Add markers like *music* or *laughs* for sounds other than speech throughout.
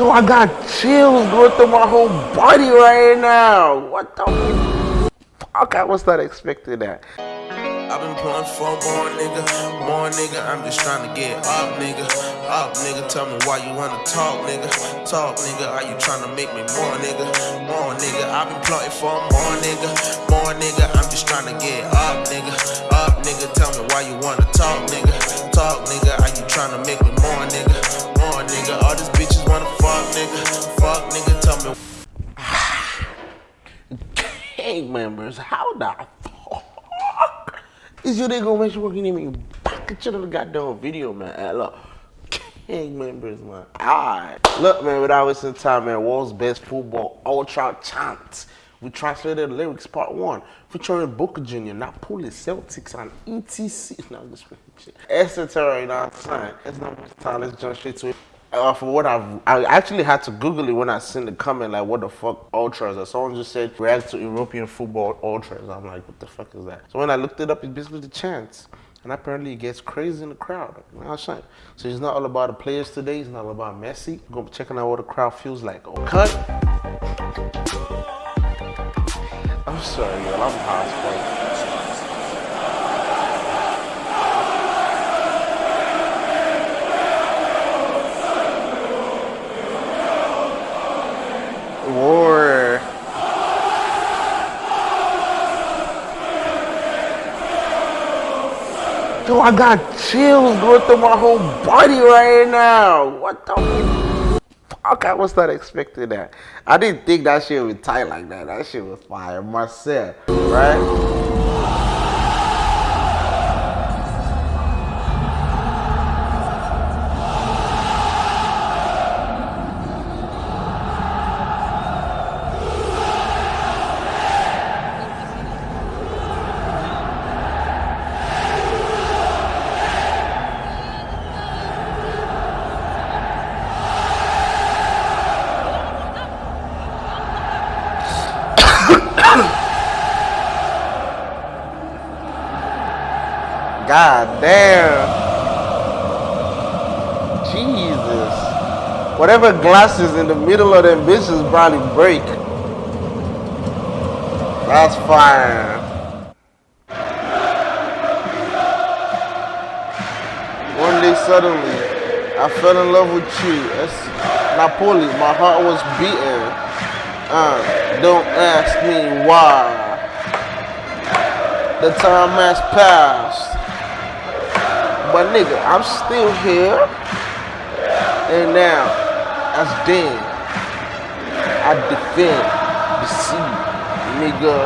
Yo, I got chills going through my whole body right now. What the fuck? I was not expecting that. I've been pulling for more nigga, more nigga. I'm just trying to get up, nigga. Up, nigga. Tell me why you wanna talk, nigga. Talk, nigga. Are you trying to make me more, nigga? More, nigga. I've been plotting for more, nigga. More, nigga. I'm just trying to get up, nigga. Up, nigga. Tell me why you wanna talk, nigga. Talk, nigga. Are you trying to make me more, nigga? More, nigga. All fuck, nigga. Gang members, how the fuck is you nigga gonna make sure working in me back at the goddamn video, man? Look, gang members, man. Alright. Look, man, without wasting time, man, world's best football ultra chant. We translated lyrics part one, featuring Boca Junior, Napoli, Celtics, and ETC. No, this shit. Etc. You know what I'm saying? It's not much time. Let's jump straight to it. Uh, for what I've, I actually had to Google it when I seen the comment, like, what the fuck ultras? Or someone just said, react to European football ultras. I'm like, what the fuck is that? So when I looked it up, it's basically the chants. And apparently it gets crazy in the crowd. You know what I'm saying? So it's not all about the players today. It's not all about Messi. We're going to be checking out what the crowd feels like. Oh, cut. I'm sorry, y'all. I'm high War. Yo, I got chills going through my whole body right now. What the fuck? I was not expecting that. I didn't think that shit would tight like that. That shit was fire. Marcel, right? God damn. Jesus. Whatever glasses in the middle of them bitches probably break. That's fine. One day suddenly, I fell in love with you. That's Napoli. My heart was beating. Uh, don't ask me why. The time has passed. But nigga, I'm still here. And now, as then, I defend the sea, nigga.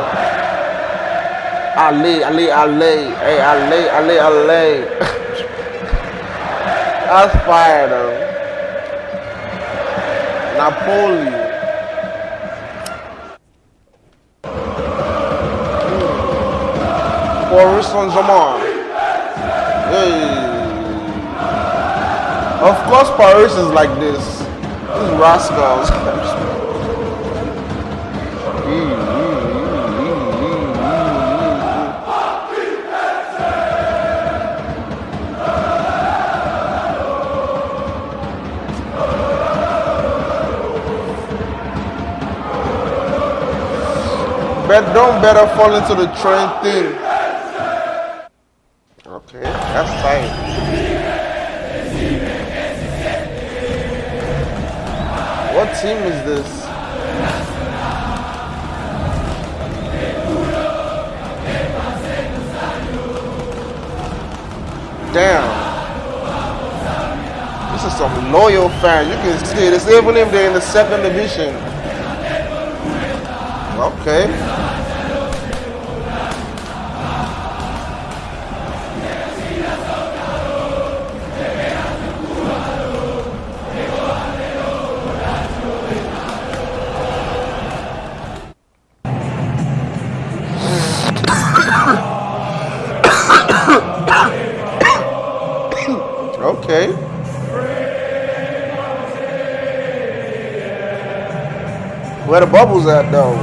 I lay, I lay, I lay, hey, I lay, I lay, I lay. That's fire though. Napoli. Paris Saint-Germain. Hey. Of course Paris is like this. These rascals. Bet don't better fall into the train thing. Okay, that's tight. Team is this? Damn. This is some loyal fans. You can see this even if they're in the second division. Okay. Where the bubbles at though?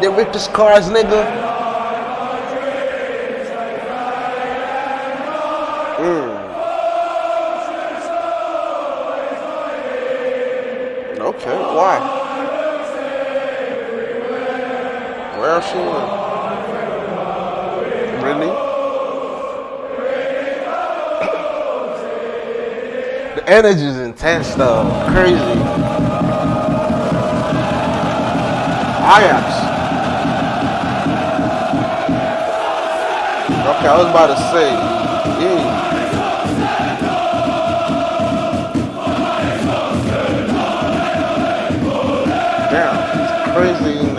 They ripped his cars, nigga. Mm. Okay, why? Where she went? Really? Energy is intense though. Crazy. Ajax. Okay, I was about to say, yeah. crazy in there.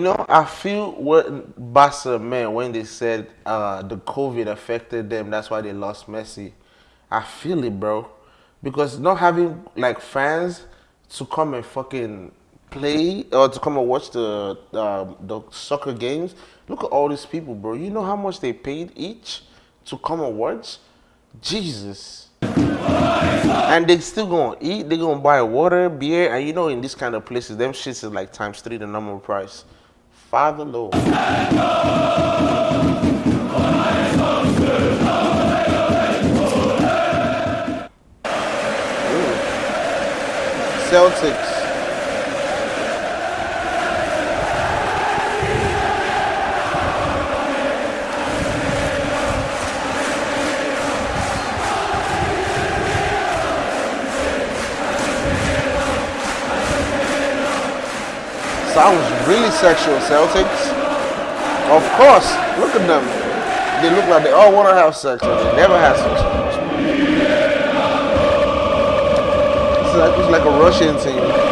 You know, I feel what Barca meant when they said uh, the COVID affected them. That's why they lost Messi. I feel it, bro. Because not having like fans to come and fucking play or to come and watch the uh, the soccer games. Look at all these people, bro. You know how much they paid each? to come and watch? Jesus. And they still gonna eat, they gonna buy water, beer, and you know in this kind of places, them shits is like times three the normal price. Father Lord. Celtics. Sounds really sexual, Celtics. Of course, look at them. They look like they all want to have sex, and they never have sex. It's like, it's like a Russian team.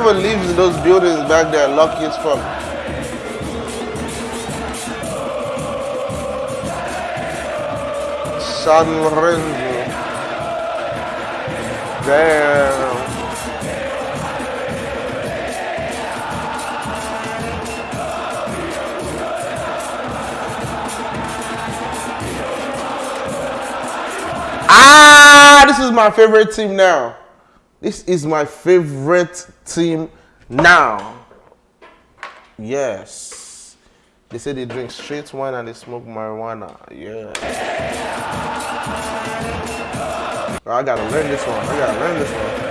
Whoever lives in those buildings back there, lucky as fuck. San Lorenzo. Damn. Ah, this is my favorite team now. This is my favorite team now. Yes. They say they drink straight wine and they smoke marijuana. Yeah. I gotta learn this one. I gotta learn this one.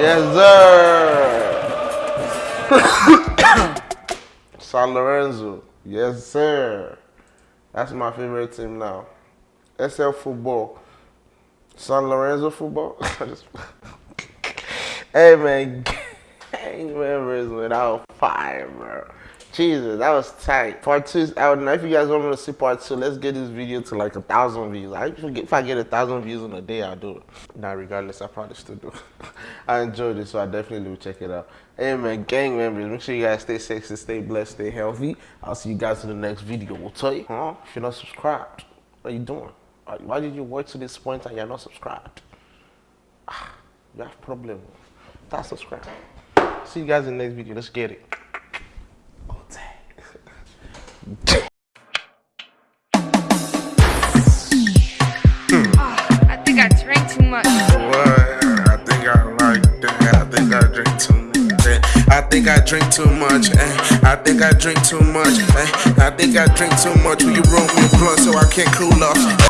Yes, sir. *coughs* San Lorenzo. Yes, sir. That's my favorite team now. SL football. San Lorenzo football. *laughs* hey man, *laughs* gang members without fire, bro. Jesus, that was tight. Part two, I don't know if you guys want me to see part two. Let's get this video to like a thousand views. I if I get a thousand views in a day, I'll do it. Now, regardless, I probably still do. *laughs* I enjoyed it, so I definitely will check it out. Hey gang members, make sure you guys stay sexy, stay blessed, stay healthy. I'll see you guys in the next video. We'll tell you, huh? If you're not subscribed, what are you doing? Why did you wait to this point and you're not subscribed? Ah, you have problem. Start subscribe. See you guys in the next video. Let's get it. I think I drank too much. What? I think I like that. I think I drink too much. I think I drink too much. Eh? I think I drink too much. Eh? I think I drink too much. Will you roll me a blunt so I can't cool off?